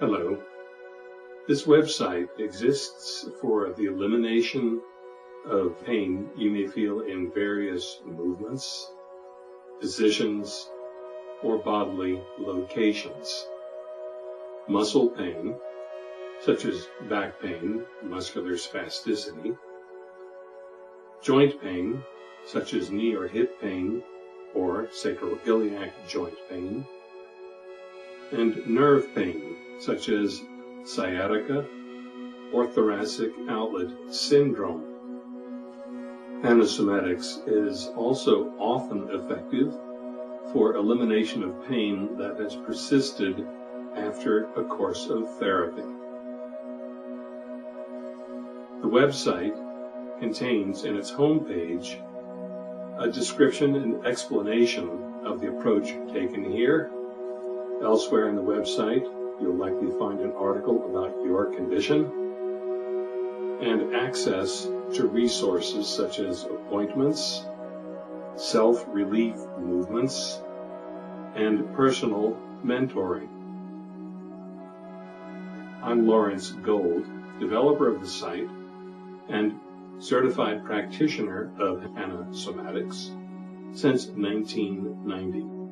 Hello. This website exists for the elimination of pain you may feel in various movements, positions, or bodily locations. Muscle pain, such as back pain, muscular spasticity, joint pain, such as knee or hip pain, or sacroiliac joint pain, and nerve pain, such as sciatica or thoracic outlet syndrome. Hanna Somatics is also often effective for elimination of pain that has persisted after a course of therapy. The website contains in its homepage a description and explanation of the approach taken here. Elsewhere in the website, you'll likely find an article about your condition and access to resources such as appointments, self-relief movements, and personal mentoring. I'm Lawrence Gold, developer of the site and certified practitioner of Hanna Somatics since 1990.